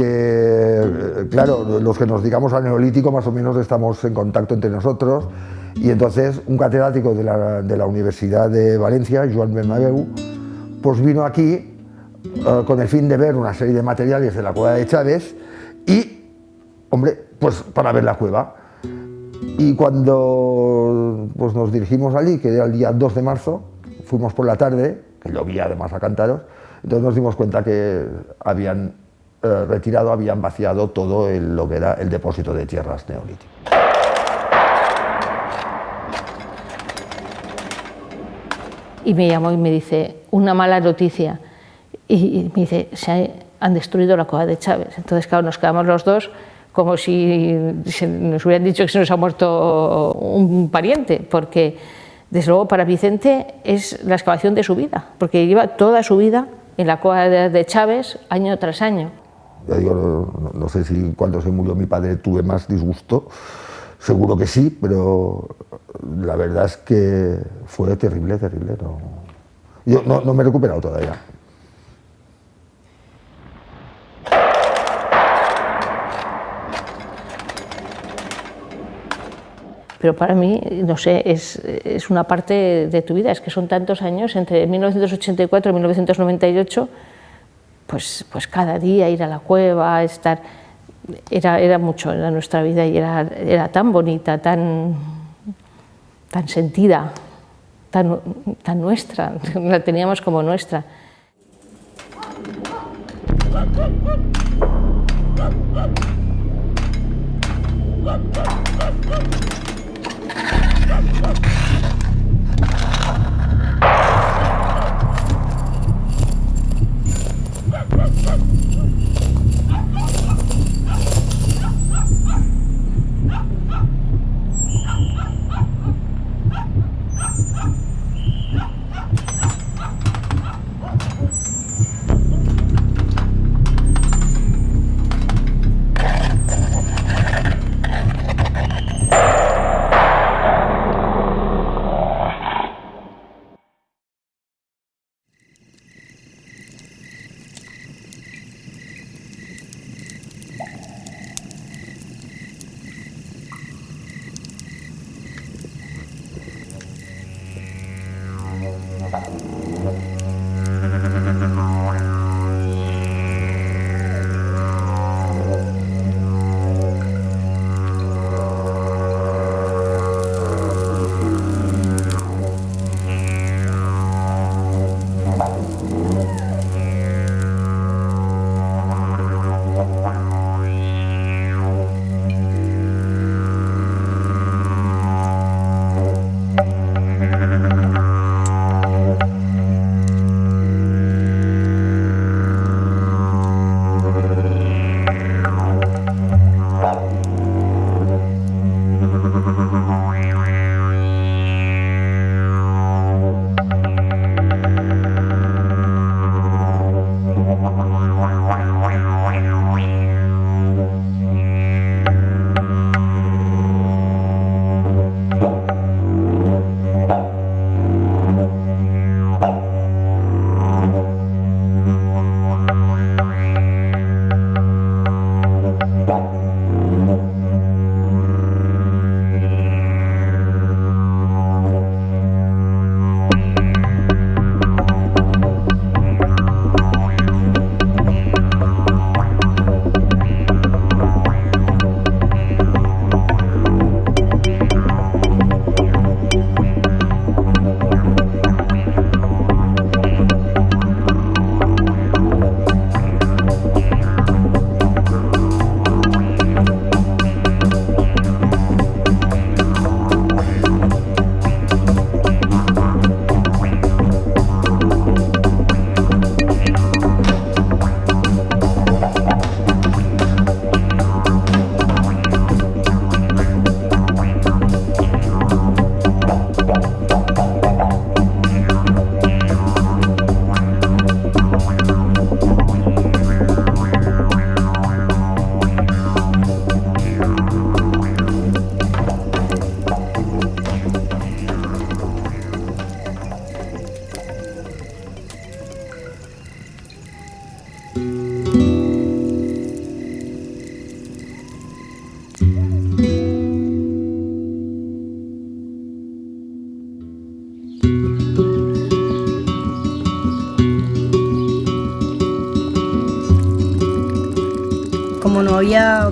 porque, eh, claro, los que nos digamos al neolítico más o menos estamos en contacto entre nosotros y entonces un catedrático de la, Universidad de Valencia, Joan Bernabeu, pues vino aquí eh, con el fin de ver una serie de materiales de la cueva de Chávez y, hombre, pues para ver la cueva. Y cuando pues, nos dirigimos allí, que era el día 2 de marzo, fuimos por la tarde, que llovía además a cantaros, entonces nos dimos cuenta que habían eh, retirado habían vaciado todo lo que era el depósito de tierras neolíticas. Y me llamó y me dice, una mala noticia. Y, me dice, se han destruido la cueva de Chávez. Entonces, claro, nos quedamos los dos como si nos hubieran dicho que se nos ha muerto un pariente, porque desde luego para Vicente es la excavación de su vida, porque lleva toda su vida en la cueva de Chávez año tras año no, sé si cuando se murió mi padre tuve más disgusto, seguro que sí, pero la verdad es que fue terrible, terrible. No, yo no, me he recuperado todavía. pero para mí, no sé, es, es, una parte de tu vida, es que son tantos años, entre 1984 y 1998, pues, pues cada día ir a la cueva, estar... Era, era mucho, era nuestra vida y era, era tan bonita, tan, tan sentida, tan, tan nuestra, la teníamos como nuestra.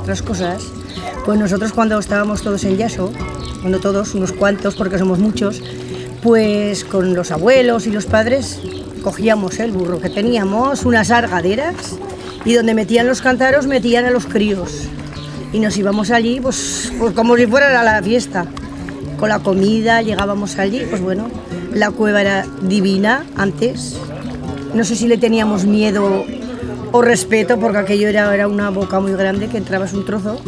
Otras cosas, pues nosotros cuando estábamos todos en Yaso, cuando todos, unos cuantos, porque somos muchos, pues con los abuelos y los padres cogíamos el burro que teníamos, unas argaderas, y donde metían los cántaros metían a los críos. Y nos íbamos allí, pues, pues como si fuera a la fiesta. Con la comida llegábamos allí, pues bueno, la cueva era divina antes. No sé si le teníamos miedo o respeto, porque aquello era, era una boca muy grande que entrabas un trozo.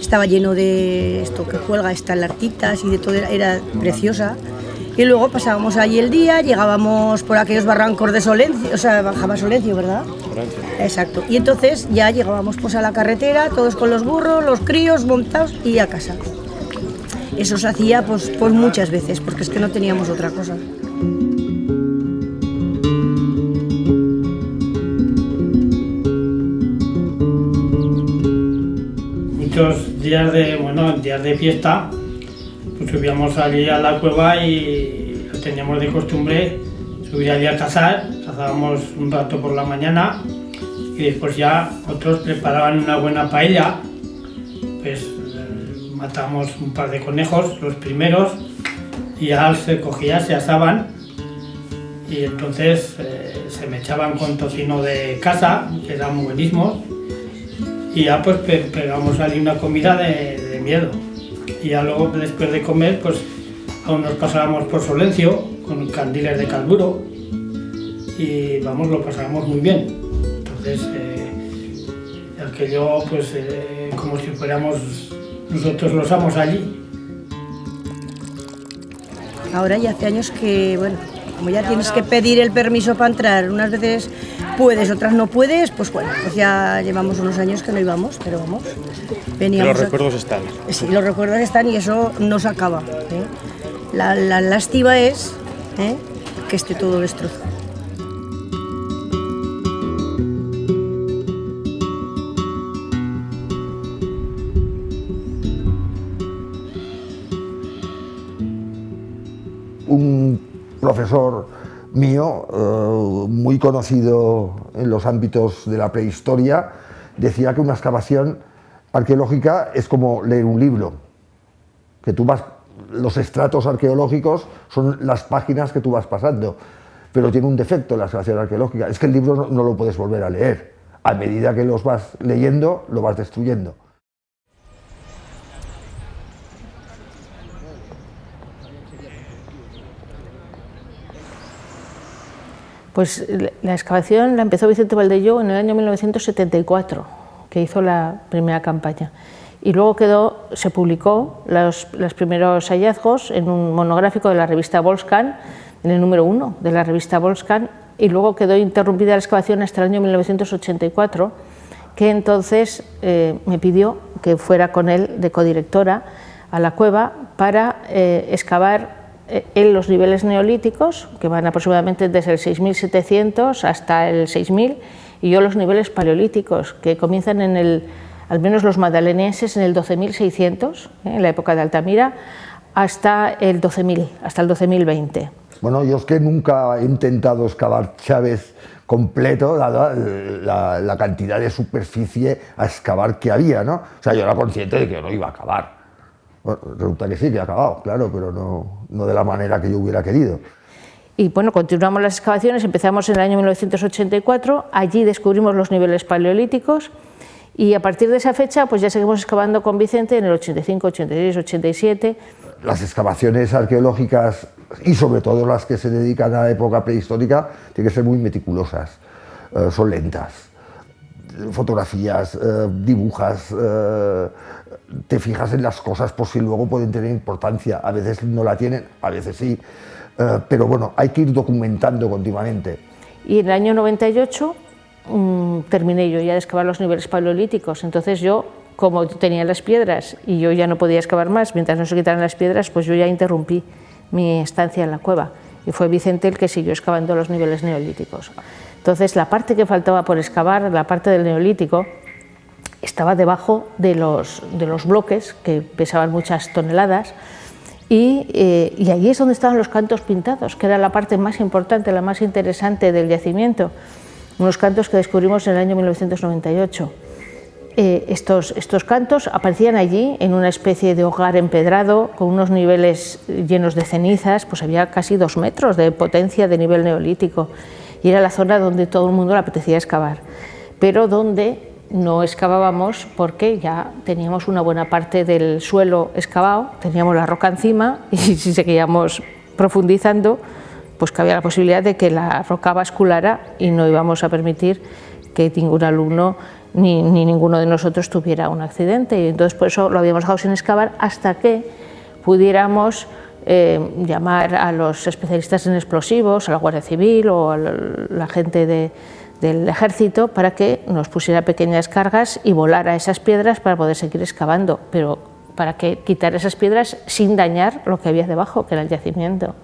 Estaba lleno de esto que cuelga, estalartitas y de todo, era preciosa. Y luego pasábamos allí el día, llegábamos por aquellos barrancos de Solencio, o sea, bajaba Solencio, ¿verdad? Solencio. Exacto. Y entonces ya llegábamos pues a la carretera, todos con los burros, los críos montados y a casa. Eso se hacía pues, pues muchas veces, porque es que no teníamos otra cosa. Muchos días de, bueno, días de fiesta subíamos allí a la cueva y teníamos de costumbre subir allí a cazar, cazábamos un rato por la mañana y después ya otros preparaban una buena paella, pues eh, matamos un par de conejos, los primeros, y ya se cogía, se asaban. Y entonces eh, se me echaban con tocino de casa, que eran muy buenísimos, y ya pues pegamos allí una comida de miedo y ya luego después de comer pues aún nos pasábamos por Solencio con candiles de carburo y vamos, lo pasábamos muy bien. Entonces, eh, aquello pues eh, como si fuéramos nosotros los amos allí. Ahora ya hace años que, bueno, como ya tienes que pedir el permiso para entrar, unas veces puedes, otras no puedes, pues bueno, pues ya llevamos unos años que no íbamos, pero vamos, veníamos... los recuerdos están. Sí, los recuerdos están y eso no se acaba. ¿eh? La, lástima es ¿eh? que esté todo destrozado. Un profesor mío, eh, muy conocido en los ámbitos de la prehistoria, decía que una excavación arqueológica es como leer un libro, que tú vas, los estratos arqueológicos son las páginas que tú vas pasando, pero tiene un defecto la excavación arqueológica, es que el libro no, no lo puedes volver a leer, a medida que los vas leyendo, lo vas destruyendo. Pues la excavación la empezó Vicente Valdello en el año 1974, que hizo la primera campaña. Y luego quedó, se publicó los, primeros hallazgos en un monográfico de la revista Volscan, en el número uno de la revista Volscan, y luego quedó interrumpida la excavación hasta el año 1984, que entonces eh, me pidió que fuera con él de codirectora a la cueva para eh, excavar en los niveles neolíticos, que van aproximadamente desde el 6700 hasta el 6000, y yo los niveles paleolíticos, que comienzan en el, al menos los madaleneses, en el 12600, eh, en la época de Altamira, hasta el 12000, hasta el 12020. Bueno, yo es que nunca he intentado excavar Chávez completo, dada la, la, cantidad de superficie a excavar que había, ¿no? O sea, yo era consciente de que no iba a acabar. Bueno, resulta que sí, que ha acabado, claro, pero no, no de la manera que yo hubiera querido. Y bueno, continuamos las excavaciones, empezamos en el año 1984, allí descubrimos los niveles paleolíticos y a partir de esa fecha pues ya seguimos excavando con Vicente en el 85, 86, 87. Las excavaciones arqueológicas y sobre todo las que se dedican a la época prehistórica tienen que ser muy meticulosas, eh, son lentas fotografías, eh, dibujas, eh, te fijas en las cosas por si luego pueden tener importancia. A veces no la tienen, a veces sí, eh, pero bueno, hay que ir documentando continuamente. Y en el año 98 mm, terminé yo ya de excavar los niveles paleolíticos, entonces yo, como tenía las piedras y yo ya no podía excavar más, mientras no se quitaran las piedras, pues yo ya interrumpí mi estancia en la cueva y fue Vicente el que siguió excavando los niveles neolíticos. Entonces la parte que faltaba por excavar, la parte del neolítico, estaba debajo de los, de los bloques que pesaban muchas toneladas y, eh, y, allí es donde estaban los cantos pintados, que era la parte más importante, la más interesante del yacimiento, unos cantos que descubrimos en el año 1998. eh, estos, estos cantos aparecían allí en una especie de hogar empedrado con unos niveles llenos de cenizas, pues había casi dos metros de potencia de nivel neolítico y era la zona donde todo el mundo le apetecía excavar, pero donde no excavábamos porque ya teníamos una buena parte del suelo excavado, teníamos la roca encima y si seguíamos profundizando, pues cabía la posibilidad de que la roca basculara y no íbamos a permitir que ningún alumno ni, ninguno de nosotros tuviera un accidente. Y entonces por eso lo habíamos dejado sin excavar hasta que pudiéramos eh, llamar a los especialistas en explosivos, a la Guardia Civil o a la gente del ejército para que nos pusiera pequeñas cargas y volara esas piedras para poder seguir excavando, pero para que quitar esas piedras sin dañar lo que había debajo, que era el yacimiento.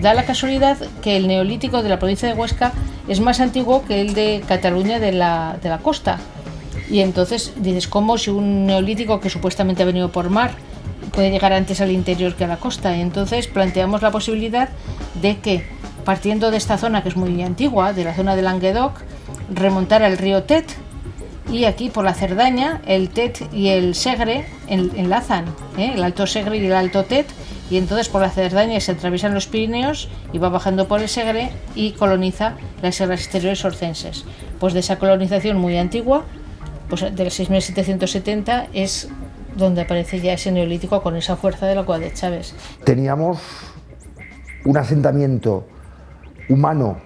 Da la casualidad que el neolítico de la provincia de Huesca es más antiguo que el de Cataluña de la, de la costa. Y entonces dices, ¿cómo si un neolítico que supuestamente ha venido por mar puede llegar antes al interior que a la costa? Y entonces planteamos la posibilidad de que, partiendo de esta zona que es muy antigua, de la zona de Languedoc, remontar al río Tet, y aquí por la Cerdaña el Tet y el Segre enlazan, ¿eh? el Alto Segre y el Alto Tet, y entonces por la Cerdaña se atraviesan los Pirineos y va bajando por el Segre y coloniza las sierras exteriores orcenses. Pues de esa colonización muy antigua, pues del 6770 es donde aparece ya ese neolítico con esa fuerza de la cual de Chávez. Teníamos un asentamiento humano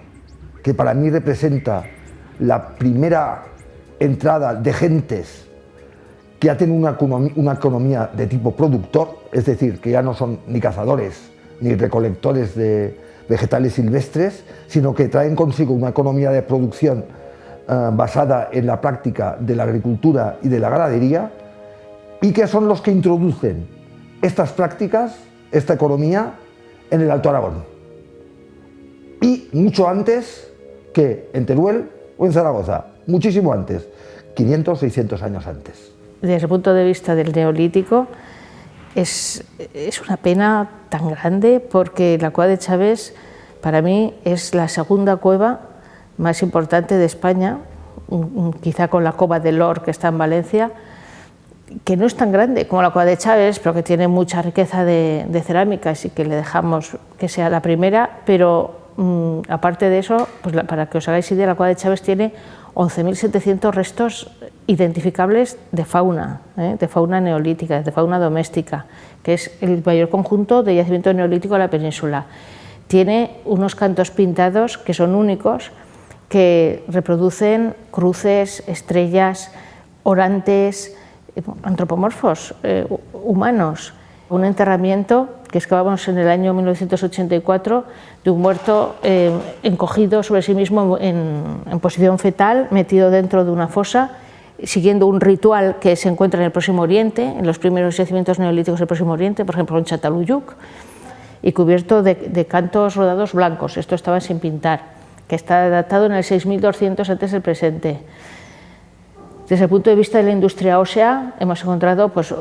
que para mí representa la primera entrada de gentes que ya tienen una economía de tipo productor, es decir, que ya no son ni cazadores ni recolectores de vegetales silvestres, sino que traen consigo una economía de producción eh, basada en la práctica de la agricultura y de la ganadería, y que son los que introducen estas prácticas, esta economía, en el Alto Aragón. Y mucho antes que en Teruel o en Zaragoza, muchísimo antes, 500, 600 años antes. Desde el punto de vista del neolítico, es, es, una pena tan grande porque la cueva de Chávez para mí es la segunda cueva más importante de España, quizá con la cova de Lor que está en Valencia, que no es tan grande como la cueva de Chávez, pero que tiene mucha riqueza de, de cerámicas y que le dejamos que sea la primera, pero mm, aparte de eso, pues para que os hagáis idea, la cueva de Chávez tiene 11.700 restos identificables de fauna, ¿eh? de fauna neolítica, de fauna doméstica, que es el mayor conjunto de yacimiento neolítico de la península. Tiene unos cantos pintados que son únicos, que reproducen cruces, estrellas, orantes, antropomorfos, eh, humanos. Un enterramiento que excavamos en el año 1984 de un muerto eh, encogido sobre sí mismo en, posición fetal, metido dentro de una fosa, siguiendo un ritual que se encuentra en el Próximo Oriente, en los primeros yacimientos neolíticos del Próximo Oriente, por ejemplo en Chataluyuk, y cubierto de, de cantos rodados blancos, esto estaba sin pintar, que está datado en el 6200 antes del presente. Desde el punto de vista de la industria ósea, hemos encontrado pues,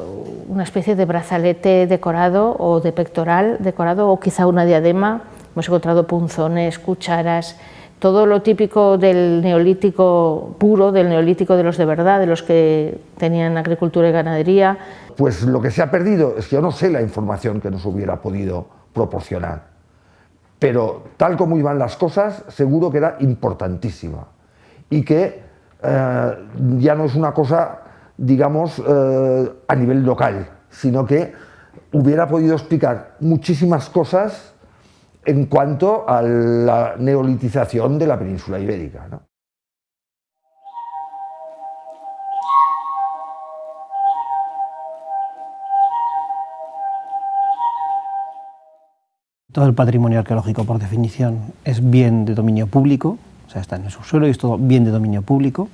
una especie de brazalete decorado o de pectoral decorado o quizá una diadema. Hemos encontrado punzones, cucharas, todo lo típico del neolítico puro, del neolítico de los de verdad, de los que tenían agricultura y ganadería. Pues lo que se ha perdido es que yo no sé la información que nos hubiera podido proporcionar, pero tal como iban las cosas, seguro que era importantísima y que eh, ya no es una cosa, digamos, eh, a nivel local, sino que hubiera podido explicar muchísimas cosas en cuanto a la neolitización de la península ibérica. Todo el patrimonio arqueológico, por definición, es bien de dominio público, o sea, está en el subsuelo y es todo bien de dominio público.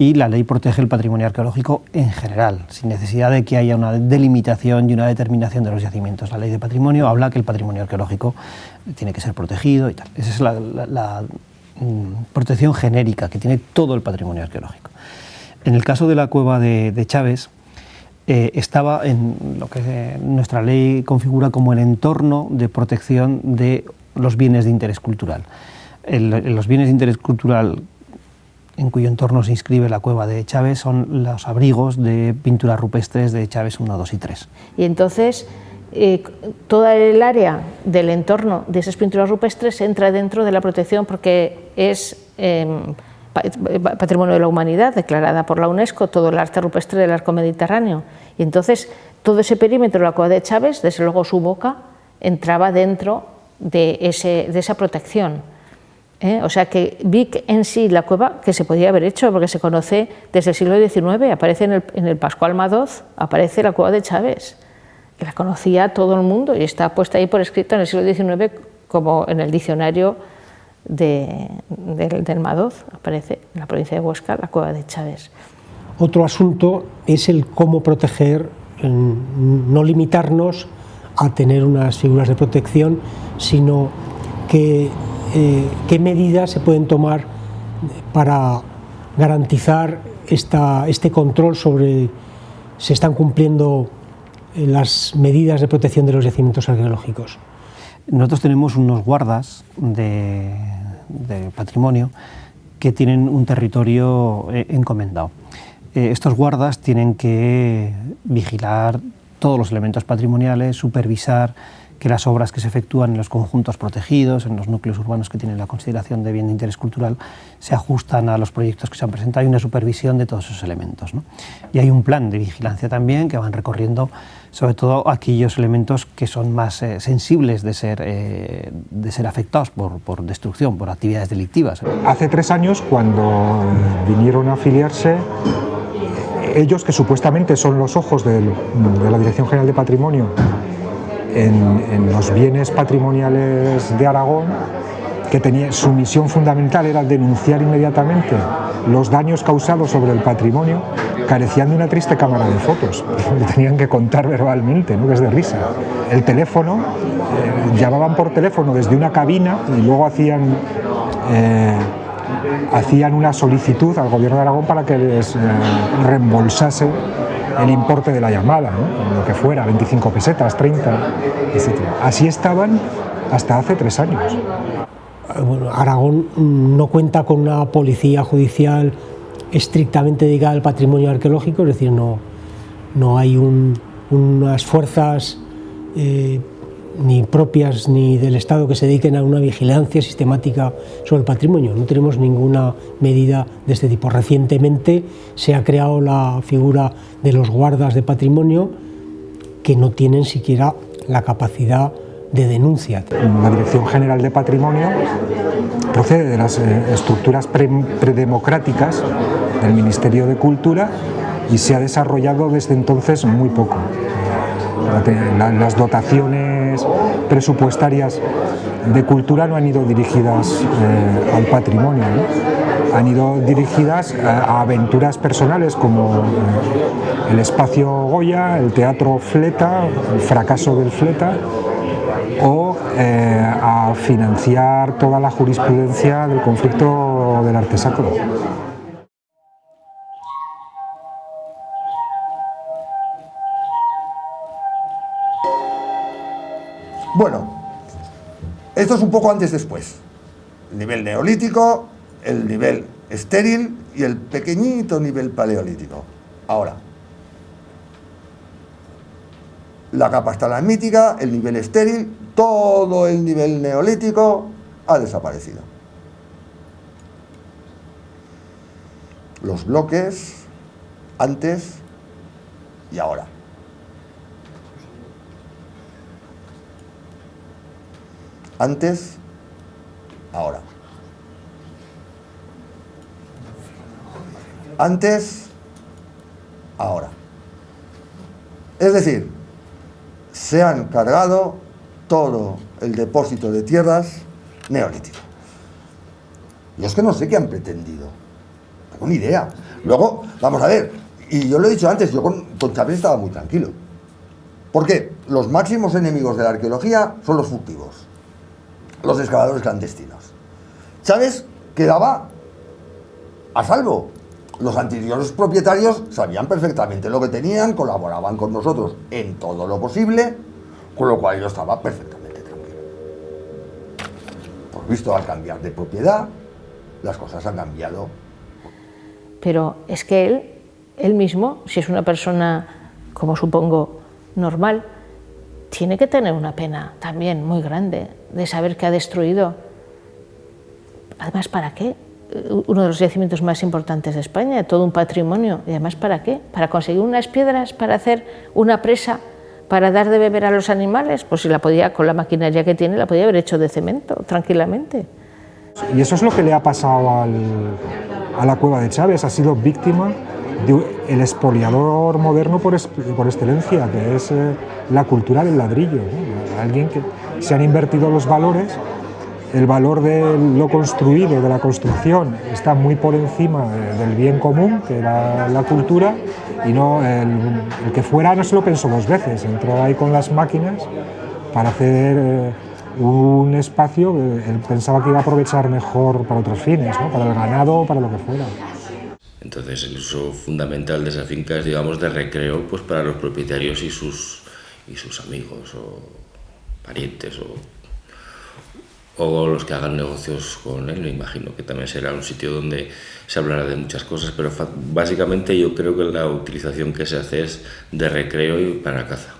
Y la ley protege el patrimonio arqueológico en general, sin necesidad de que haya una delimitación y una determinación de los yacimientos. La ley de patrimonio habla que el patrimonio arqueológico tiene que ser protegido y tal. Esa es la, mm, protección genérica que tiene todo el patrimonio arqueológico. En el caso de la cueva de, Chávez, eh, estaba en lo que nuestra ley configura como el entorno de protección de los bienes de interés cultural. los bienes de interés cultural en cuyo entorno se inscribe la cueva de Chávez, son los abrigos de pinturas rupestres de Chávez 1, 2 y 3. Y entonces, eh, toda el área del entorno de esas pinturas rupestres entra dentro de la protección porque es em, patrimonio de la humanidad, declarada por la UNESCO, todo el arte rupestre del arco mediterráneo. Y entonces, todo ese perímetro de la cueva de Chávez, desde luego su boca, entraba dentro de, ese, de esa protección. ¿Eh? O sea que Vic en sí, la cueva, que se podía haber hecho, porque se conoce desde el siglo XIX, aparece en el, en el Pascual Madoz, aparece la cueva de Chávez, que la conocía todo el mundo y está puesta ahí por escrito en el siglo XIX como en el diccionario de, del Madoz, aparece en la provincia de Huesca la cueva de Chávez. Otro asunto es el cómo proteger, no limitarnos a tener unas figuras de protección, sino que eh, qué medidas se pueden tomar para garantizar este control sobre si están cumpliendo eh, las medidas de protección de los yacimientos arqueológicos. Nosotros tenemos unos guardas de, patrimonio que tienen un territorio eh, encomendado. estos guardas tienen que vigilar todos los elementos patrimoniales, supervisar que las obras que se efectúan en los conjuntos protegidos, en los núcleos urbanos que tienen la consideración de bien de interés cultural, se ajustan a los proyectos que se han presentado. Hay una supervisión de todos esos elementos. Y hay un plan de vigilancia también que van recorriendo sobre todo aquellos elementos que son más eh, sensibles de ser, eh, de ser afectados por, por, destrucción, por actividades delictivas. Hace tres años, cuando vinieron a afiliarse, ellos que supuestamente son los ojos de la Dirección General de Patrimonio en, los bienes patrimoniales de Aragón, que tenía, su misión fundamental era denunciar inmediatamente los daños causados sobre el patrimonio, carecían de una triste cámara de fotos, le tenían que contar verbalmente, ¿no? es de risa. El teléfono, eh, llamaban por teléfono desde una cabina y luego hacían, eh, hacían una solicitud al gobierno de Aragón para que les eh, reembolsase el importe de la llamada, lo que fuera, 25 pesetas, 30, etc. Así estaban hasta hace tres años. Aragón no cuenta con una policía judicial estrictamente dedicada al patrimonio arqueológico, es decir, no, no hay unas fuerzas eh, ni propias ni del Estado que se dediquen a una vigilancia sistemática sobre el patrimonio. No tenemos ninguna medida de este tipo. Recientemente se ha creado la figura de los guardas de patrimonio que no tienen siquiera la capacidad de denuncia. La Dirección General de Patrimonio procede de las eh, estructuras predemocráticas del Ministerio de Cultura y se ha desarrollado desde entonces muy poco. Las dotaciones presupuestarias de cultura no han ido dirigidas eh, al patrimonio, han ido dirigidas a, aventuras personales como eh, el espacio Goya, el teatro Fleta, el fracaso del Fleta, o eh, a financiar toda la jurisprudencia del conflicto del arte sacro. Bueno, esto es un poco antes-después. El nivel neolítico, el nivel estéril y el pequeñito nivel paleolítico. Ahora, la capa mítica, el nivel estéril, todo el nivel neolítico ha desaparecido. Los bloques antes y ahora. Antes, ahora. Antes, ahora. Es decir, se han cargado todo el depósito de tierras neolítico. Y es que no sé qué han pretendido. Tengo ni idea. Luego, vamos a ver, y yo lo he dicho antes, yo con, con estaba muy tranquilo. ¿Por qué? Los máximos enemigos de la arqueología son los furtivos, los excavadores clandestinos. Chávez quedaba a salvo. Los anteriores propietarios sabían perfectamente lo que tenían, colaboraban con nosotros en todo lo posible, con lo cual yo estaba perfectamente tranquilo. Por visto, al cambiar de propiedad, las cosas han cambiado. Pero es que él, él mismo, si es una persona, como supongo, normal, tiene que tener una pena también muy grande de saber que ha destruido. Además, ¿para qué? Uno de los yacimientos más importantes de España, todo un patrimonio. ¿Y además para qué? ¿Para conseguir unas piedras, para hacer una presa, para dar de beber a los animales? Pues si la podía, con la maquinaria que tiene, la podía haber hecho de cemento, tranquilamente. Y eso es lo que le ha pasado a la cueva de Chávez, ha sido víctima del expoliador moderno por, por, excelencia, que es eh, la cultura del ladrillo. Alguien que se han invertido los valores, el valor de lo construido, de la construcción, está muy por encima del bien común, que era la cultura, y no el, que fuera no se lo pensó dos veces, entró ahí con las máquinas para hacer... Eh, un espacio que él pensaba que iba a aprovechar mejor para otros fines, ¿no? para el ganado para lo que fuera. Entonces el uso fundamental de esa finca es digamos de recreo pues para los propietarios y sus, y sus amigos o parientes o, o los que hagan negocios con él, me imagino que también será un sitio donde se hablará de muchas cosas, pero básicamente yo creo que la utilización que se hace es de recreo y para caza.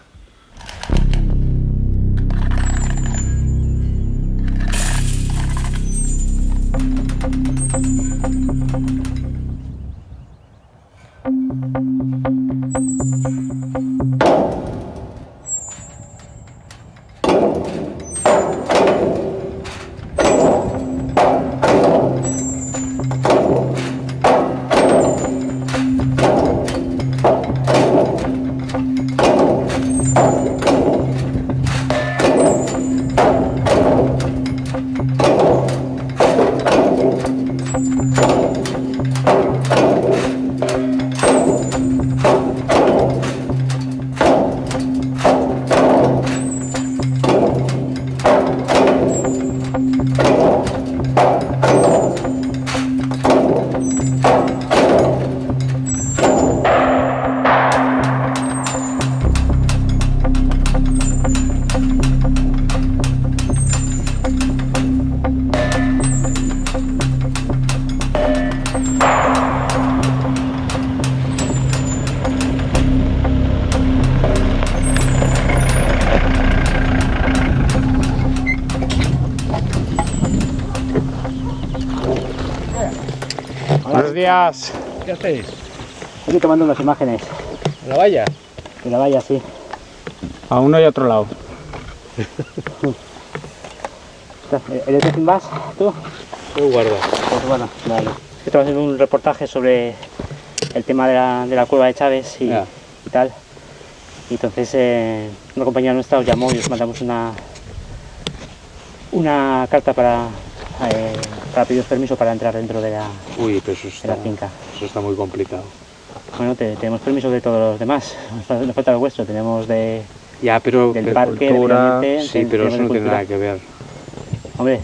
¿Qué hacéis? Aquí tomando unas imágenes. ¿La valla? De la valla, sí. A uno y otro lado. ¿Eres de más tú? Tú guarda. Pues bueno, vale. Estamos haciendo un reportaje sobre el tema de la, de la cueva de Chávez y, y tal. Y entonces eh, una compañera nuestra os llamó y os mandamos una, una carta para eh, para pedir permiso para entrar dentro de la, Uy, pero eso está, finca. Eso está muy complicado. Bueno, tenemos permiso de todos los demás, nos falta el vuestro, tenemos de, ya, pero del parque, cultura, sí, pero eso no tiene nada que ver. Hombre.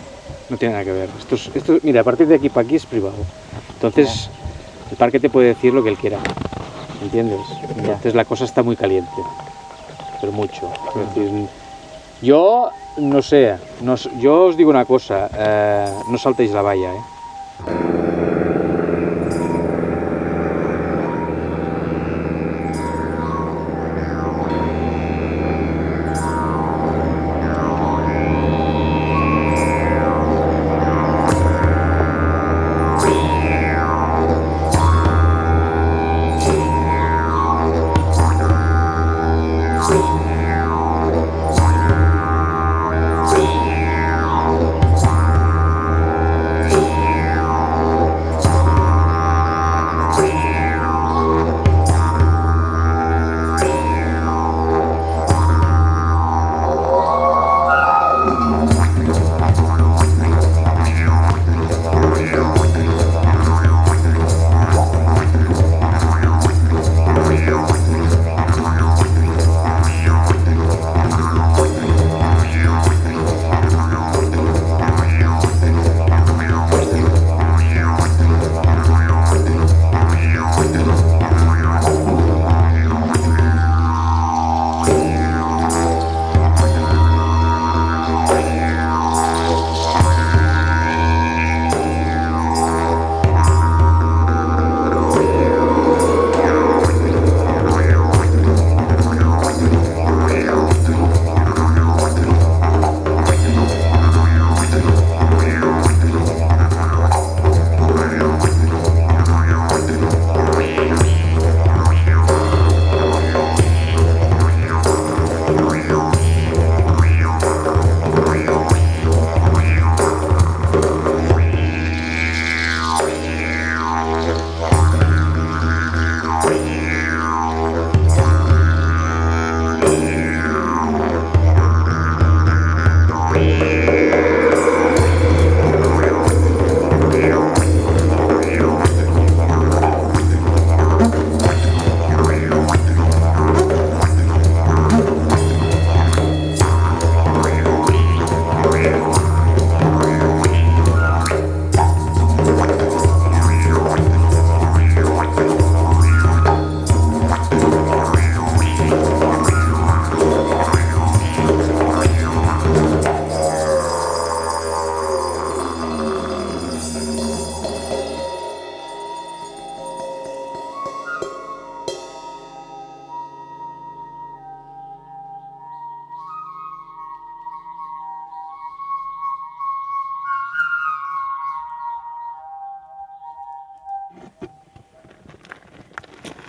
No tiene nada que ver. Esto, esto, mira, a partir de aquí para aquí es privado. Entonces, el parque te puede decir lo que él quiera. ¿Entiendes? Entonces la cosa está muy caliente. Pero mucho. Es decir, yo no sé, no, yo os digo una cosa, eh, no saltéis la valla, ¿eh?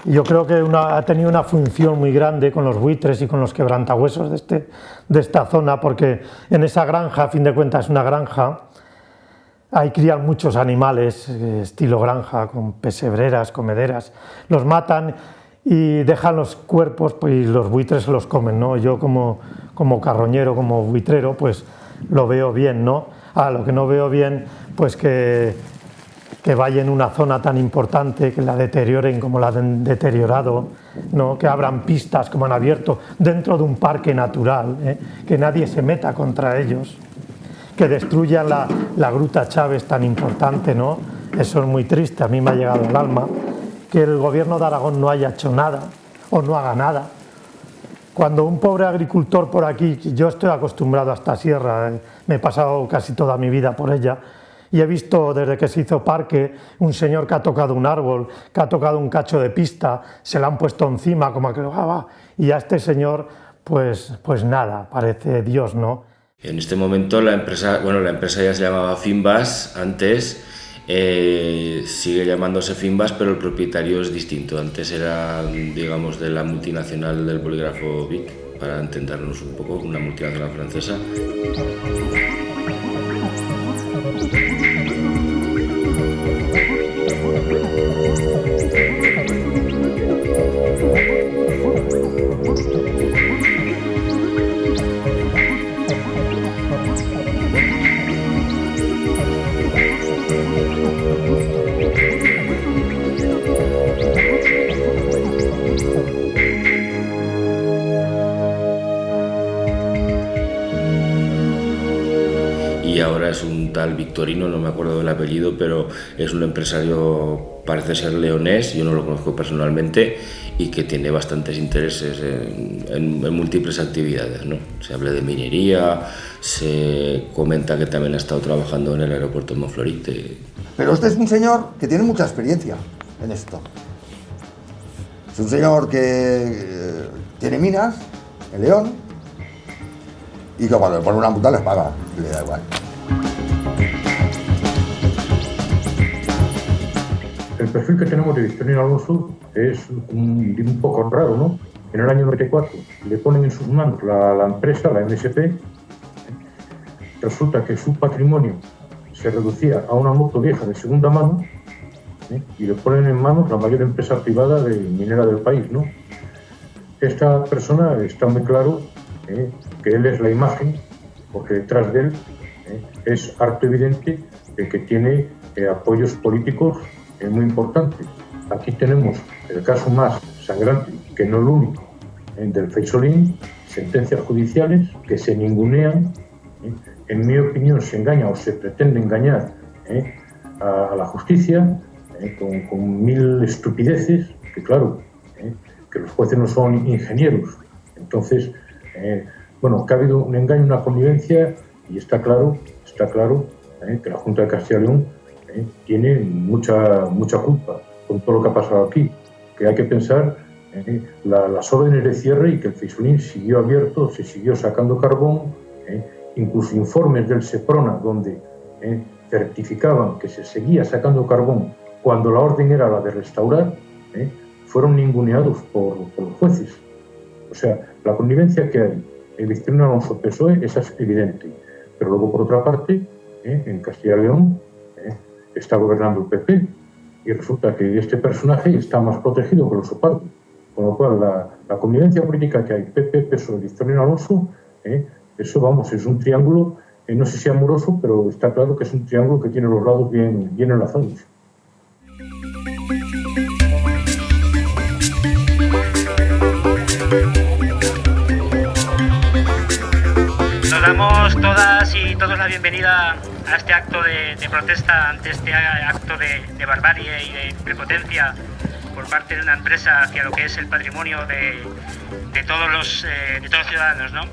Yo creo que ha tenido una función muy grande con los buitres y con los quebrantahuesos de, este, de esta zona, porque en esa granja, a fin de cuentas es una granja, hay crían muchos animales, eh, estilo granja, con pesebreras, comederas, los matan y dejan los cuerpos pues, y los buitres los comen, ¿no? Yo como, como carroñero, como buitrero, pues lo veo bien, ¿no? Ah, lo que no veo bien, pues que que vaya en una zona tan importante, que la deterioren como la han deteriorado, ¿no? que abran pistas como han abierto dentro de un parque natural, ¿eh? que nadie se meta contra ellos, que destruyan la, la, Gruta Chávez tan importante, ¿no? eso es muy triste, a mí me ha llegado al alma, que el gobierno de Aragón no haya hecho nada o no haga nada. Cuando un pobre agricultor por aquí, yo estoy acostumbrado a esta sierra, ¿eh? me he pasado casi toda mi vida por ella, y he visto desde que se hizo parque un señor que ha tocado un árbol, que ha tocado un cacho de pista, se le han puesto encima como que ah, va, y a este señor pues, pues nada, parece Dios, ¿no? En este momento la empresa, bueno, la empresa ya se llamaba Finbas antes, eh, sigue llamándose Finbas, pero el propietario es distinto. Antes era, digamos, de la multinacional del bolígrafo Vic, para entendernos un poco, una multinacional francesa. Victorino, no me acuerdo del apellido, pero es un empresario, parece ser leonés, yo no lo conozco personalmente, y que tiene bastantes intereses en, múltiples actividades. ¿no? Se habla de minería, se comenta que también ha estado trabajando en el aeropuerto de Monflorite. Pero este es un señor que tiene mucha experiencia en esto. Es un señor que eh, tiene minas en León y que cuando le pone una multa les paga, le da igual. Perfil que tenemos de Victorino Alonso es un, poco raro, ¿no? En el año 94 le ponen en sus manos la, empresa, la MSP, resulta que su patrimonio se reducía a una moto vieja de segunda mano ¿eh? y le ponen en manos la mayor empresa privada de minera del país, ¿no? Esta persona está muy claro ¿eh? que él es la imagen, porque detrás de él ¿eh? es harto evidente que tiene apoyos políticos es muy importante. Aquí tenemos el caso más sangrante, que no el único, del Feisolín, sentencias judiciales que se ningunean, ¿eh? en mi opinión se engaña o se pretende engañar ¿eh? a, la justicia ¿eh? con, mil estupideces, que claro, que los jueces no son ingenieros. Entonces, bueno, que ha habido un engaño, una connivencia y está claro, está claro que la Junta de Castilla y León ¿eh? tiene mucha, mucha culpa con todo lo que ha pasado aquí. Que hay que pensar ¿eh? las órdenes de cierre y que el Fisulín siguió abierto, se siguió sacando carbón, ¿eh? incluso informes del SEPRONA donde certificaban que se seguía sacando carbón cuando la orden era la de restaurar, fueron ninguneados por, los jueces. O sea, la connivencia que hay en Victorino Alonso PSOE esa es evidente. Pero luego, por otra parte, en Castilla y León está gobernando el PP y resulta que este personaje está más protegido que los parte. Con lo cual, la, convivencia política que hay, PP, PSOE, Victorino Alonso, ¿eh? eso, vamos, es un triángulo, eh, no sé si amoroso, pero está claro que es un triángulo que tiene los lados bien, bien enlazados. Nos damos todos la bienvenida a este acto de, protesta ante este acto de, barbarie y de prepotencia por parte de una empresa hacia lo que es el patrimonio de, todos, los, eh, de todos los ciudadanos. ¿no?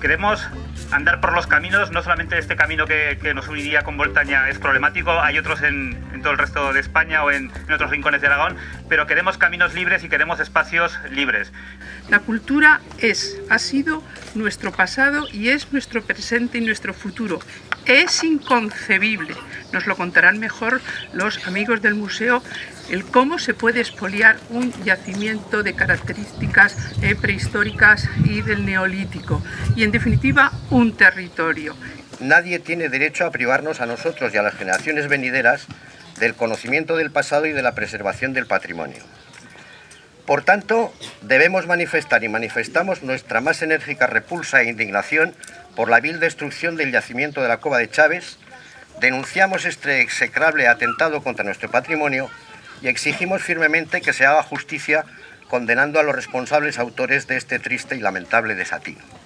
Queremos andar por los caminos, no solamente este camino que, nos uniría con Voltaña es problemático, hay otros en, todo el resto de España o en, en, otros rincones de Aragón, pero queremos caminos libres y queremos espacios libres. La cultura es, ha sido nuestro pasado y es nuestro presente y nuestro futuro. Es inconcebible, nos lo contarán mejor los amigos del museo, el cómo se puede expoliar un yacimiento de características eh, prehistóricas y del neolítico. Y en definitiva, un territorio. Nadie tiene derecho a privarnos a nosotros y a las generaciones venideras del conocimiento del pasado y de la preservación del patrimonio. Por tanto, debemos manifestar y manifestamos nuestra más enérgica repulsa e indignación por la vil destrucción del yacimiento de la Cova de Chávez, denunciamos este execrable atentado contra nuestro patrimonio y exigimos firmemente que se haga justicia condenando a los responsables autores de este triste y lamentable desatino.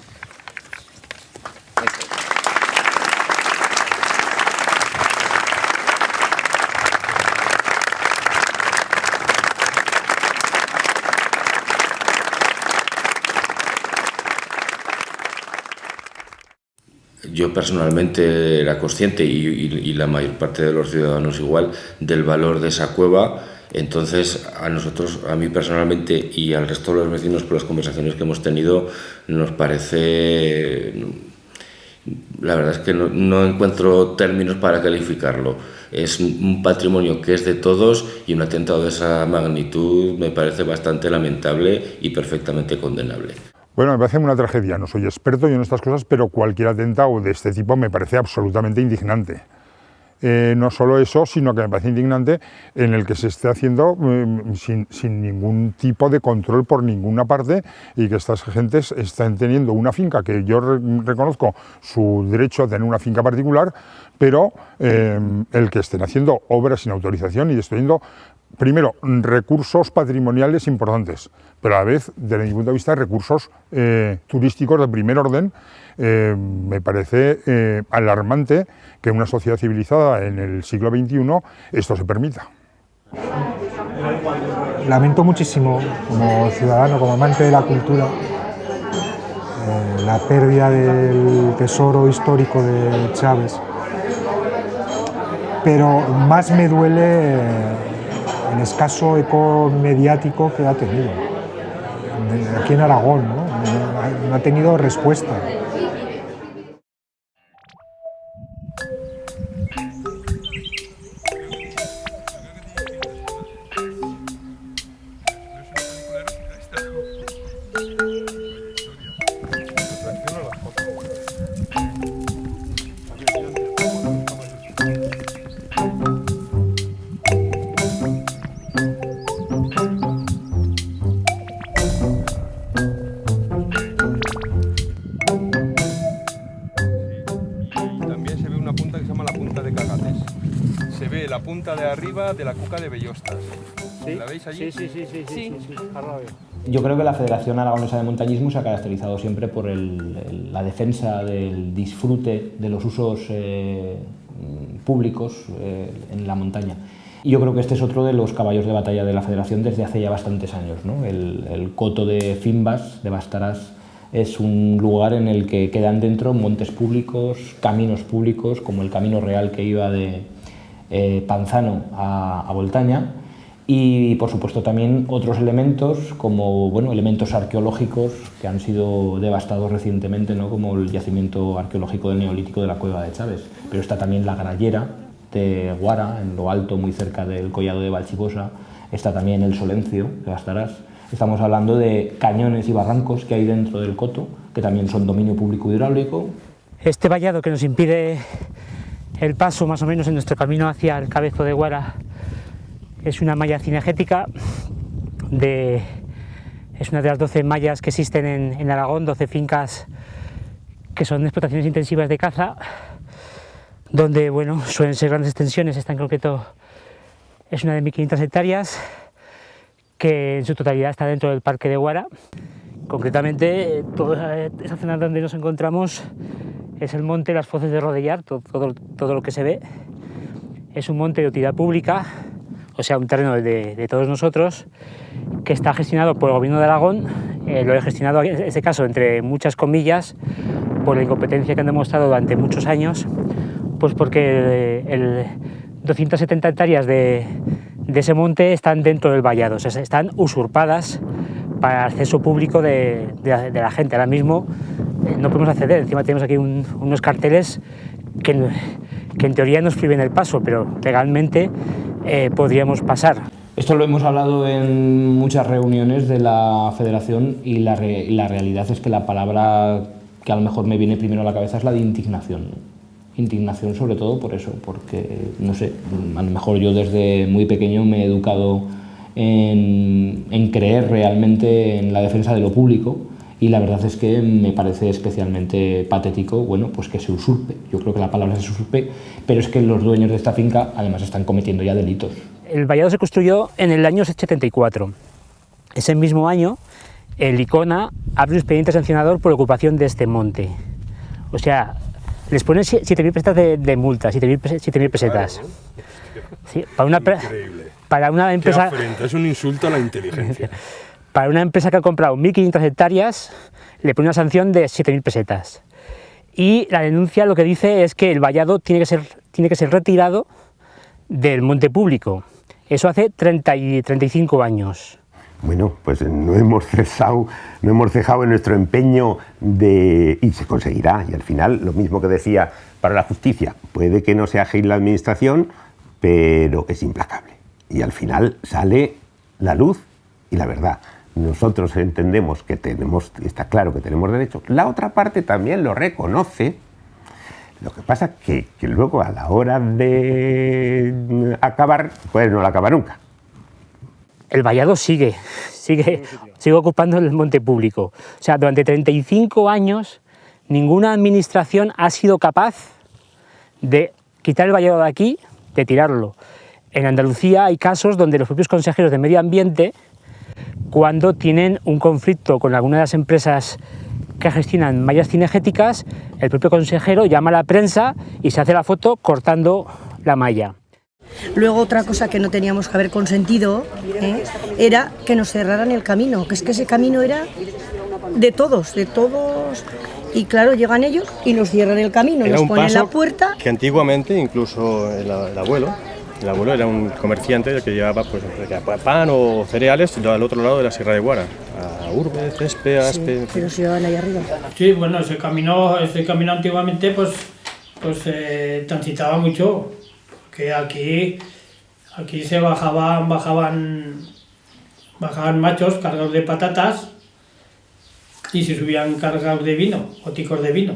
Yo personalmente era consciente y, la mayor parte de los ciudadanos igual del valor de esa cueva. Entonces a nosotros, a mí personalmente y al resto de los vecinos por las conversaciones que hemos tenido, nos parece, la verdad es que no, no encuentro términos para calificarlo. Es un patrimonio que es de todos y un atentado de esa magnitud me parece bastante lamentable y perfectamente condenable. Bueno, me parece una tragedia, no soy experto yo en estas cosas, pero cualquier atentado de este tipo me parece absolutamente indignante. Eh, no solo eso, sino que me parece indignante en el que se esté haciendo mm, sin, ningún tipo de control por ninguna parte y que estas gentes estén teniendo una finca, que yo reconozco su derecho a tener una finca particular, pero eh, el que estén haciendo obras sin autorización y destruyendo primero, recursos patrimoniales importantes, pero a la vez, desde mi punto de vista, recursos eh, turísticos de primer orden. Eh, me parece eh, alarmante que una sociedad civilizada en el siglo XXI esto se permita. Lamento muchísimo, como ciudadano, como amante de la cultura, la pérdida del tesoro histórico de Chávez, pero más me duele el escaso eco mediático que ha tenido. Aquí en Aragón, ¿no? no ha tenido respuesta. ¿La veis allí? Sí, sí, sí, sí, Yo creo que la Federación Aragonesa de Montañismo se ha caracterizado siempre por la defensa del disfrute de los usos eh, públicos eh, en la montaña. Y yo creo que este es otro de los caballos de batalla de la Federación desde hace ya bastantes años. El, el, coto de Fimbas, de Bastarás, es un lugar en el que quedan dentro montes públicos, caminos públicos, como el camino real que iba de, eh, Panzano a, Voltaña y por supuesto también otros elementos como bueno, elementos arqueológicos que han sido devastados recientemente ¿no? como el yacimiento arqueológico del Neolítico de la Cueva de Chávez. Pero está también la grallera de Guara en lo alto muy cerca del collado de Valchivosa está también el Solencio de Bastarás estamos hablando de cañones y barrancos que hay dentro del coto que también son dominio público hidráulico. Este vallado que nos impide el paso más o menos en nuestro camino hacia el Cabezo de Guara es una malla cinegética de, es una de las 12 mallas que existen en, Aragón, 12 fincas que son explotaciones intensivas de caza, donde bueno, suelen ser grandes extensiones, esta en concreto es una de 1500 hectáreas, que en su totalidad está dentro del Parque de Guara. Concretamente, toda esa zona donde nos encontramos es el monte Las Foces de Rodellar, todo, todo, lo que se ve. Es un monte de utilidad pública, o sea, un terreno de, todos nosotros, que está gestionado por el Gobierno de Aragón, eh, lo he gestionado en este caso entre muchas comillas, por la incompetencia que han demostrado durante muchos años, pues porque el 270 hectáreas de, de ese monte están dentro del vallado, o sea, están usurpadas para acceso público de, de, de la gente. Ahora mismo eh, no podemos acceder, encima tenemos aquí un, unos carteles que, que, en teoría nos prohíben el paso, pero legalmente eh, podríamos pasar. Esto lo hemos hablado en muchas reuniones de la federación y la, re, la realidad es que la palabra que a lo mejor me viene primero a la cabeza es la de indignación. Indignación sobre todo por eso, porque, no sé, a lo mejor yo desde muy pequeño me he educado en, en creer realmente en la defensa de lo público y la verdad es que me parece especialmente patético, bueno, pues que se usurpe. Yo creo que la palabra es usurpe, pero es que los dueños de esta finca además están cometiendo ya delitos. El vallado se construyó en el año 74. Ese mismo año, el ICONA abre un expediente sancionador por ocupación de este monte. O sea, les ponen 7.000 pesetas de, de multa, 7.000 pesetas. Sí, para, una, para una empresa... es un insulto a la inteligencia. Para una empresa que ha comprado 1.500 hectáreas, le pone una sanción de 7.000 pesetas. Y la denuncia lo que dice es que el vallado tiene que ser, tiene que ser retirado del monte público. Eso hace 30 y 35 años. Bueno, pues no hemos cesado, no hemos cejado en nuestro empeño de... y se conseguirá. Y al final, lo mismo que decía para la justicia, puede que no sea ágil la administración, pero es implacable. Y al final sale la luz y la verdad nosotros entendemos que tenemos, está claro que tenemos derecho, la otra parte también lo reconoce, lo que pasa que, que luego a la hora de acabar, pues no la acaba nunca. El vallado sigue, sigue, sigue ocupando el monte público. O sea, durante 35 años ninguna administración ha sido capaz de quitar el vallado de aquí, de tirarlo. En Andalucía hay casos donde los propios consejeros de medio ambiente cuando tienen un conflicto con alguna de las empresas que gestionan mallas cinegéticas, el propio consejero llama a la prensa y se hace la foto cortando la malla. Luego otra cosa que no teníamos que haber consentido ¿eh? era que nos cerraran el camino, que es que ese camino era de todos, de todos. Y claro, llegan ellos y nos cierran el camino, era nos ponen la puerta. Que antiguamente incluso el, el abuelo el abuelo era un comerciante que llevaba pues, pan o cereales al otro lado de la Sierra de Guara, a Urbe, Cespe, Aspe... Sí, pero se llevaban ahí arriba. Sí, bueno, ese camino, ese camino antiguamente pues, pues eh, transitaba mucho, que aquí, aquí se bajaban, bajaban, bajaban machos cargados de patatas y se subían cargados de vino, o ticos de vino.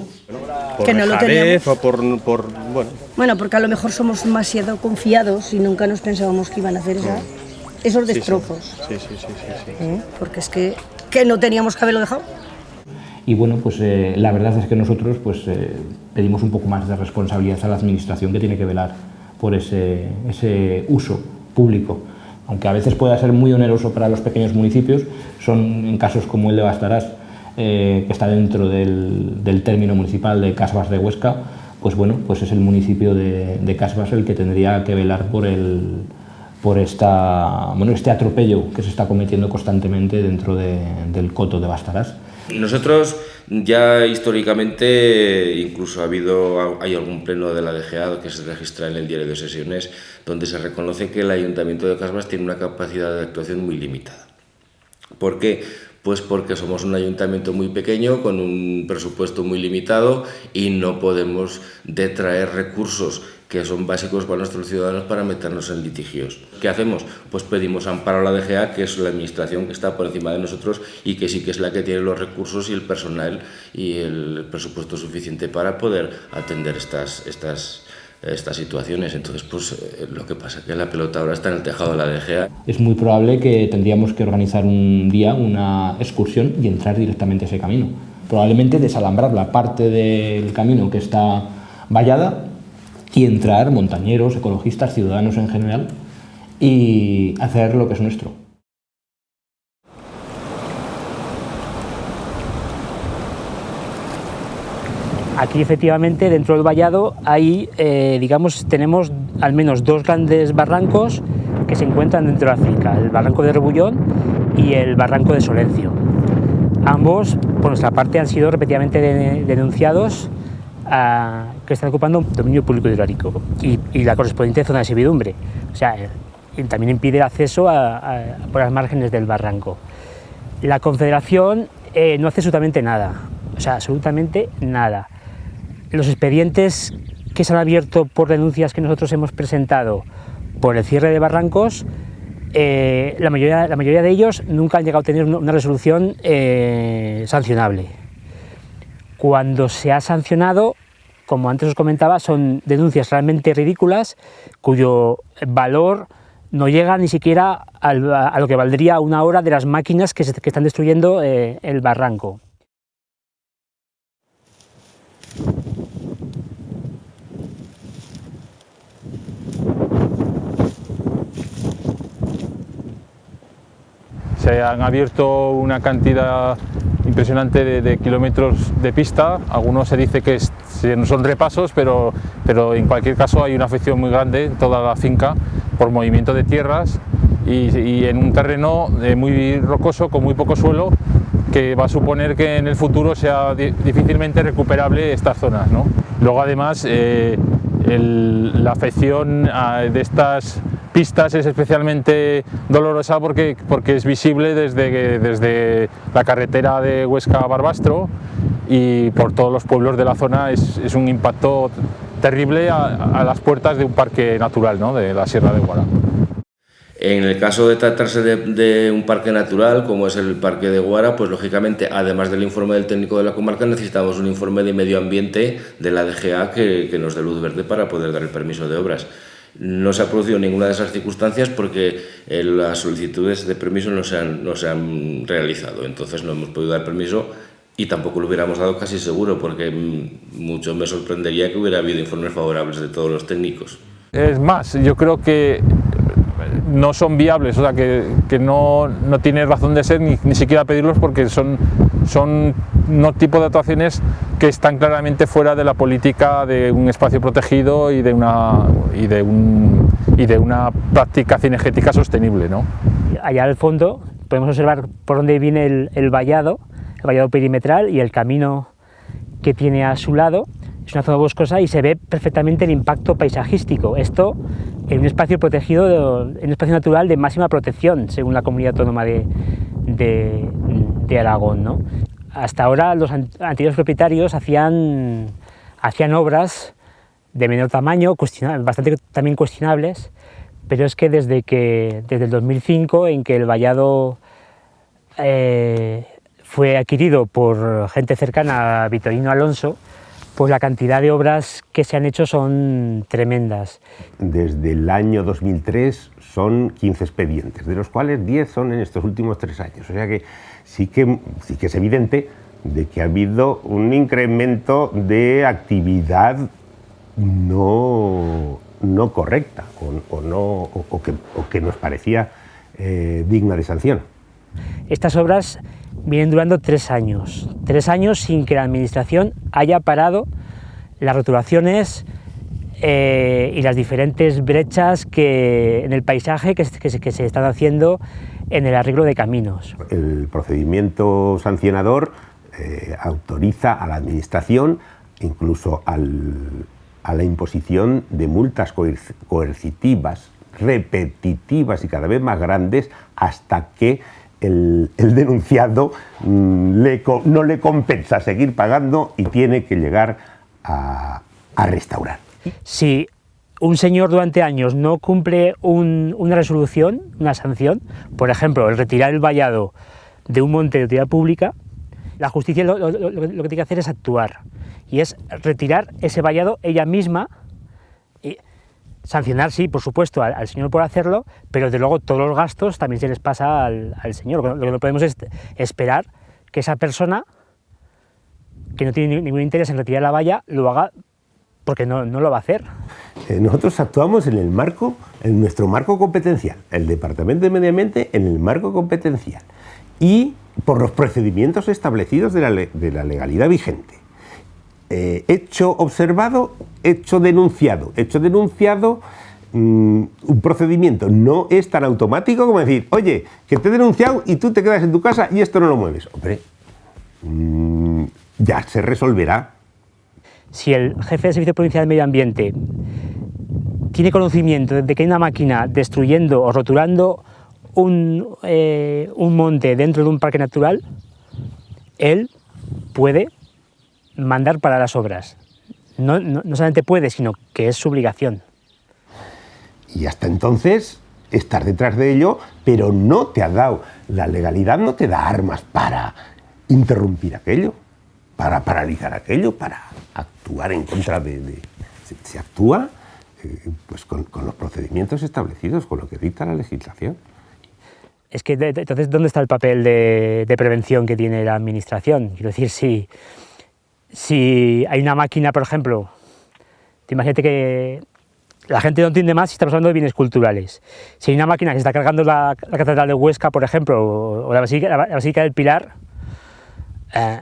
Por Que no lo dejadez o por, por, bueno, Bueno, porque a lo mejor somos demasiado confiados y nunca nos pensábamos que iban a hacer esa- esos sí, sí. destrozos. Sí, sí, sí, sí, sí. ¿eh? Porque es que, que no teníamos que haberlo dejado. Y bueno, pues eh, la verdad es que nosotros pues, eh, pedimos un poco más de responsabilidad a la administración que tiene que velar por ese, ese uso público. Aunque a veces pueda ser muy oneroso para los pequeños municipios, son en casos como el de Bastarás, eh, que está dentro del, del término municipal de Casbas de Huesca, pues bueno, pues es el municipio de, de Casbas el que tendría que velar por el por esta, bueno, este atropello que se está cometiendo constantemente dentro de- del coto de Bastarás. Nosotros ya históricamente, incluso ha habido, hay algún pleno de la DGA que se registra en el diario de sesiones, donde se reconoce que el Ayuntamiento de Casbas tiene una capacidad de actuación muy limitada. ¿Por qué? Pues porque somos un ayuntamiento muy pequeño, con un presupuesto muy limitado y no podemos detraer recursos que son básicos para nuestros ciudadanos para meternos en litigios. ¿Qué hacemos? Pues pedimos amparo a la DGA, que es la administración que está por encima de nosotros y que sí que es la que tiene los recursos y el personal y el presupuesto suficiente para poder atender estas, estas, estas situaciones. Entonces, pues eh, lo que pasa es que la pelota ahora está en el tejado de la DGA. Es muy probable que tendríamos que organizar un día una excursión y entrar directamente a ese camino. Probablemente desalambrar la parte del camino que está vallada y entrar montañeros, ecologistas, ciudadanos en general y hacer lo que es nuestro. Aquí efectivamente dentro del vallado hay, eh, digamos, tenemos al menos dos grandes barrancos que se encuentran dentro de la finca, el barranco de Rebullón y el barranco de Solencio. Ambos, por nuestra parte, han sido repetidamente denunciados a, que están ocupando dominio público hidráulico y, y, la correspondiente zona de servidumbre. O sea, también impide el acceso por las márgenes del barranco. La Confederación eh, no hace absolutamente nada, o sea, absolutamente nada. Los expedientes que se han abierto por denuncias que nosotros hemos presentado por el cierre de barrancos, eh, la, mayoría, la mayoría de ellos nunca han llegado a tener una resolución eh, sancionable. Cuando se ha sancionado, como antes os comentaba, son denuncias realmente ridículas cuyo valor no llega ni siquiera a lo que valdría una hora de las máquinas que, están destruyendo eh, el barranco. Se han abierto una cantidad impresionante de, de, kilómetros de pista, algunos se dice que es, son repasos, pero, pero en cualquier caso hay una afección muy grande en toda la finca por movimiento de tierras y, y en un terreno eh, muy rocoso con muy poco suelo que va a suponer que en el futuro sea di difícilmente recuperable estas zonas. Luego además eh, el, la afección a, de estas pistas es especialmente dolorosa porque, porque es visible desde, desde la carretera de Huesca a Barbastro y por todos los pueblos de la zona es, es un impacto terrible a, a, las puertas de un parque natural ¿no? de la Sierra de Guara. En el caso de tratarse de, de, un parque natural, como es el Parque de Guara, pues lógicamente, además del informe del técnico de la comarca, necesitamos un informe de medio ambiente de la DGA que, que nos dé luz verde para poder dar el permiso de obras. No se ha producido ninguna de esas circunstancias porque eh, las solicitudes de permiso no se, han, no se han realizado, entonces no hemos podido dar permiso y tampoco lo hubiéramos dado casi seguro porque mm, mucho me sorprendería que hubiera habido informes favorables de todos los técnicos. Es más, yo creo que no son viables, o sea, que, que no, no, tiene razón de ser ni, ni siquiera pedirlos porque son, son unos tipos de actuaciones que están claramente fuera de la política de un espacio protegido y de una, y de un, y de una práctica cinegética sostenible. ¿no? Allá al fondo podemos observar por dónde viene el, el vallado, el vallado perimetral y el camino que tiene a su lado es una zona boscosa y se ve perfectamente el impacto paisajístico. Esto en un espacio protegido, en un espacio natural de máxima protección, según la comunidad autónoma de, de, de Aragón. ¿no? Hasta ahora los antiguos propietarios hacían, hacían obras de menor tamaño, bastante también cuestionables, pero es que desde, que, desde el 2005, en que el vallado eh, fue adquirido por gente cercana a Vitorino Alonso, pues la cantidad de obras que se han hecho son tremendas. Desde el año 2003 son 15 expedientes, de los cuales 10 son en estos últimos tres años. O sea que sí que, sí que es evidente de que ha habido un incremento de actividad no, no correcta o, no, o, o, que, nos parecía eh, digna de sanción. Estas obras vienen durando tres años, tres años sin que la Administración haya parado las rotulaciones eh, y las diferentes brechas que, en el paisaje que, se están haciendo en el arreglo de caminos. El procedimiento sancionador eh, autoriza a la Administración, incluso al, a la imposición de multas coercitivas, repetitivas y cada vez más grandes, hasta que el, el denunciado le, no le compensa seguir pagando y tiene que llegar a, a restaurar. Si un señor durante años no cumple un, una resolución, una sanción, por ejemplo, el retirar el vallado de un monte de utilidad pública, la justicia lo, que tiene que hacer es actuar, y es retirar ese vallado ella misma, y sancionar, sí, por supuesto, al, señor por hacerlo, pero de luego todos los gastos también se les pasa al, al señor. Lo que no podemos es esperar que esa persona, que no tiene ningún interés en retirar la valla, lo haga porque no, no lo va a hacer. Eh, nosotros actuamos en el marco, en nuestro marco competencial, el Departamento de Medio Ambiente en el marco competencial y por los procedimientos establecidos de la, de la legalidad vigente. Eh, hecho observado, hecho denunciado. Hecho denunciado, mmm, un procedimiento no es tan automático como decir, oye, que te he denunciado y tú te quedas en tu casa y esto no lo mueves. Hombre, mm, ya se resolverá. Si el jefe del Servicio Provincial de Medio Ambiente tiene conocimiento de que hay una máquina destruyendo o roturando un, eh, un monte dentro de un parque natural, él puede mandar para las obras. No, solamente puede, sino que es su obligación. Y hasta entonces estar detrás de ello, pero no te ha dado, la legalidad no te da armas para interrumpir aquello, para paralizar aquello, para actuar en contra de... se, actúa eh, pues con, los procedimientos establecidos, con lo que dicta la legislación. Es que entonces, ¿dónde está el papel de, prevención que tiene la administración? Quiero decir, si, si hay una máquina, por ejemplo, te imagínate que la gente no entiende más si estamos hablando de bienes culturales. Si hay una máquina que está cargando la, Catedral de Huesca, por ejemplo, o, o la, Basílica, la Basílica del Pilar, eh,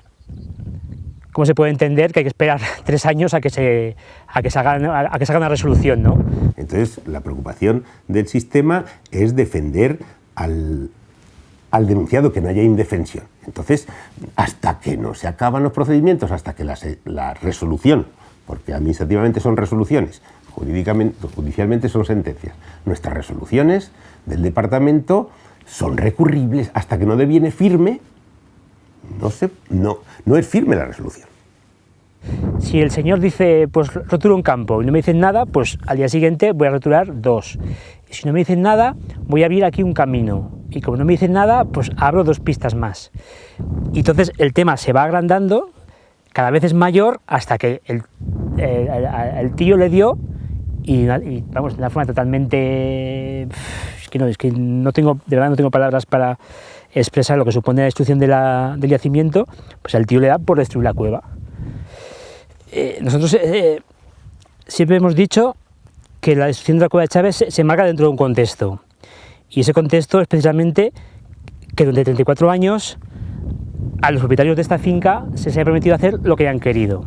¿cómo se puede entender que hay que esperar tres años a que se, a que se, haga, a, que se haga una resolución? ¿no? Entonces, la preocupación del sistema es defender al, al denunciado, que no haya indefensión. Entonces, hasta que no se acaban los procedimientos, hasta que la, la resolución, porque administrativamente son resoluciones, jurídicamente, judicialmente son sentencias, nuestras resoluciones del departamento son recurribles hasta que no deviene firme, no, se, no, no es firme la resolución. Si el señor dice, pues roturo un campo y no me dicen nada, pues al día siguiente voy a roturar dos. Si no me dicen nada, voy a abrir aquí un camino. Y como no me dicen nada, pues abro dos pistas más. Y entonces el tema se va agrandando, cada vez es mayor, hasta que el- el tío le dio y, y, vamos, de una forma totalmente... Es que no, es que no tengo, de verdad no tengo palabras para expresar lo que supone la destrucción del yacimiento, pues al tío le da por destruir la cueva. Eh, nosotros eh, siempre hemos dicho que la destrucción de la cueva de Chávez se, marca dentro de un contexto. Y ese contexto es precisamente que durante 34 años a los propietarios de esta finca se les haya permitido hacer lo que hayan querido.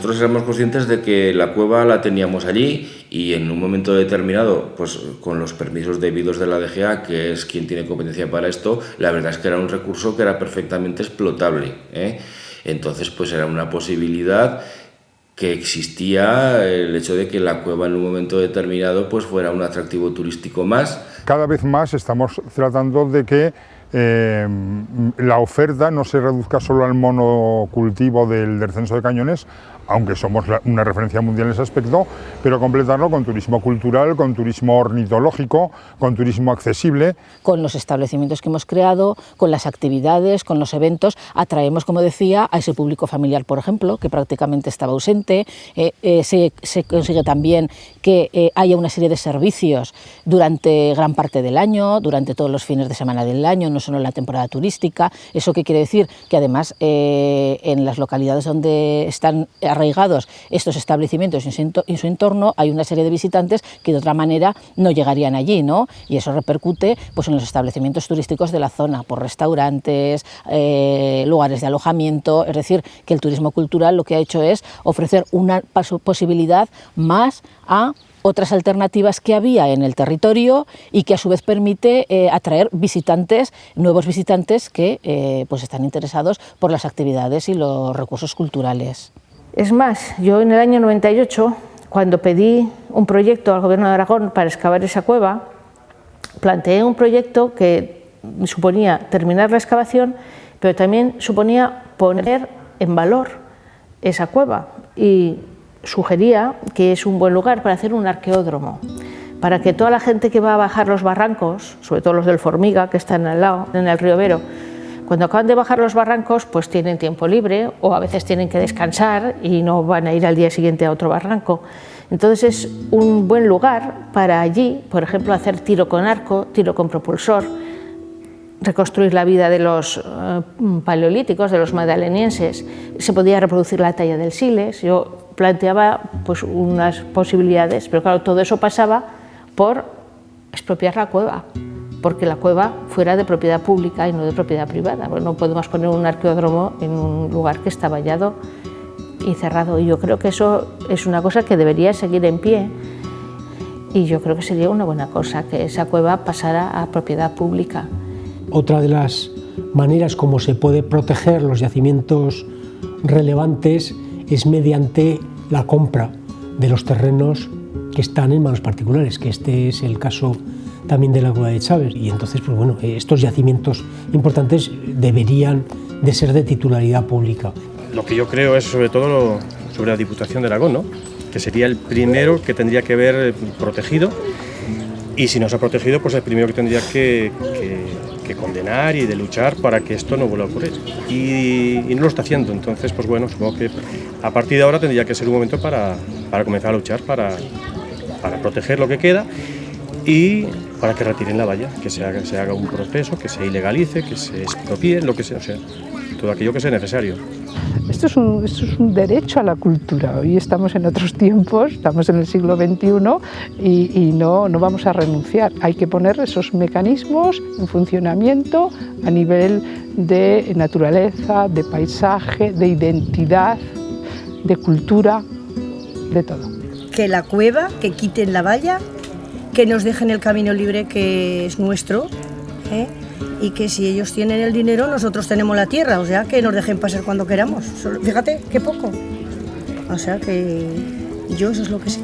Nosotros éramos conscientes de que la cueva la teníamos allí y en un momento determinado, pues con los permisos debidos de la DGA, que es quien tiene competencia para esto, la verdad es que era un recurso que era perfectamente explotable. ¿eh? Entonces, pues era una posibilidad que existía el hecho de que la cueva en un momento determinado pues fuera un atractivo turístico más. Cada vez más estamos tratando de que eh, la oferta no se reduzca solo al monocultivo del descenso de cañones, aunque somos una referencia mundial en ese aspecto, pero completarlo con turismo cultural, con turismo ornitológico, con turismo accesible. con los establecimientos que hemos creado, con las actividades, con los eventos, atraemos, como decía, a ese público familiar, por ejemplo, que prácticamente estaba ausente. Eh, eh, se, consigue también que eh, haya una serie de servicios durante gran parte del año, durante todos los fines de semana del año, no solo en la temporada turística. ¿Eso qué quiere decir? Que además en las localidades donde están arraigados estos establecimientos en su ento- en su entorno hay una serie de visitantes que de otra manera no llegarían allí, ¿no? Y eso repercute pues, en los establecimientos turísticos de la zona, por restaurantes, eh, lugares de alojamiento, es decir, que el turismo cultural lo que ha hecho es ofrecer una posibilidad más a otras alternativas que había en el territorio y que a su vez permite eh, atraer visitantes, nuevos visitantes que eh, pues están interesados por las actividades y los recursos culturales. Es más, yo en el año 98, cuando pedí un proyecto al Gobierno de Aragón para excavar esa cueva, planteé un proyecto que suponía terminar la excavación, pero también suponía poner en valor esa cueva y sugería que es un buen lugar para hacer un arqueódromo, para que toda la gente que va a bajar los barrancos, sobre todo los del Formiga, que están al lado, en el río Vero, cuando acaban de bajar los barrancos, pues tienen tiempo libre o a veces tienen que descansar y no van a ir al día siguiente a otro barranco. Entonces es un buen lugar para allí, por ejemplo, hacer tiro con arco, tiro con propulsor, reconstruir la vida de los eh, paleolíticos, de los magdalenienses. Se podía reproducir la talla del Siles. Yo planteaba pues, unas posibilidades, pero claro, todo eso pasaba por expropiar la cueva. porque la cueva fuera de propiedad pública y no de propiedad privada. no podemos poner un arqueódromo en un lugar que está vallado y cerrado. Y yo creo que eso es una cosa que debería seguir en pie y yo creo que sería una buena cosa que esa cueva pasara a propiedad pública. Otra de las maneras como se puede proteger los yacimientos relevantes es mediante la compra de los terrenos que están en manos particulares, que este es el caso también de la cueva de Chávez. Y entonces, pues bueno, estos yacimientos importantes deberían de ser de titularidad pública. Lo que yo creo es sobre todo sobre la Diputación de Aragón, ¿no? que sería el primero que tendría que ver protegido y si no se ha protegido, pues el primero que tendría que, condenar y de luchar para que esto no vuelva a ocurrir. Y, no lo está haciendo, entonces, pues bueno, supongo que a partir de ahora tendría que ser un momento para, para comenzar a luchar, para, para proteger lo que queda y para que retiren la valla, que se haga, un proceso, que se ilegalice, que se expropie, lo que sea, o sea, todo aquello que sea necesario. Esto es, un, derecho a la cultura. Hoy estamos en otros tiempos, estamos en el siglo XXI y, no vamos a renunciar. Hay que poner esos mecanismos en funcionamiento a nivel de naturaleza, de paisaje, de identidad, de cultura, de todo. Que la cueva, que quiten la valla que nos dejen el camino libre que es nuestro ¿eh? y que si ellos tienen el dinero nosotros tenemos la tierra, o sea que nos dejen pasar cuando queramos. Fíjate, qué poco. O sea que yo eso es lo que sé.